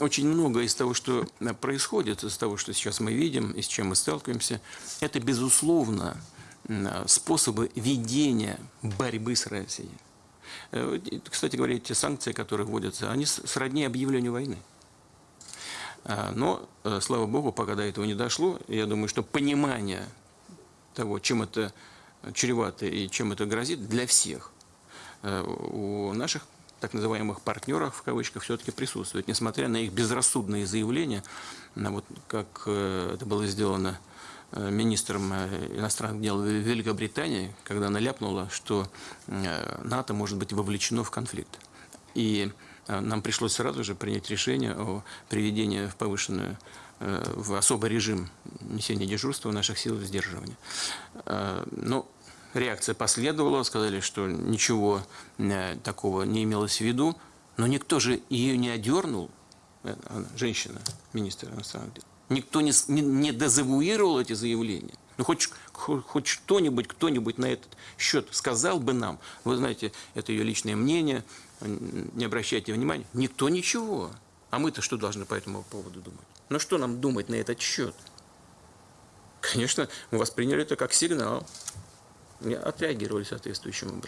очень многое из того, что э, происходит, из того, что сейчас мы видим и с чем мы сталкиваемся, это, безусловно, м, способы ведения борьбы с Россией. Э, Кстати говоря, те санкции, которые вводятся, они сродни объявлению войны. Но, э, слава богу, пока до этого не дошло, я думаю, что понимание того, чем это чревато и чем это грозит для всех, э, у наших так называемых партнеров, в кавычках, все-таки присутствует, несмотря на их безрассудные заявления, вот как э, это было сделано э, министром э, иностранных дел Великобритании, когда она ляпнула, что НАТО может быть вовлечено в конфликт. И нам пришлось сразу же принять решение о приведении в повышенную, в особый режим несения дежурства наших сил сдерживания. Но реакция последовала, сказали, что ничего э, такого не имелось в виду, но никто же ее не одернул, э, женщина, министр иностранных дел. Никто не, не, не дезавуировал эти заявления. Ну, хоть, хо- хоть что-нибудь, кто-нибудь на этот счет сказал бы нам, вы знаете, это ее личное мнение, не обращайте внимания. Никто ничего. А мы-то что должны по этому поводу думать? Ну, что нам думать на этот счет? Конечно, мы восприняли это как сигнал. Отреагировали соответствующим образом.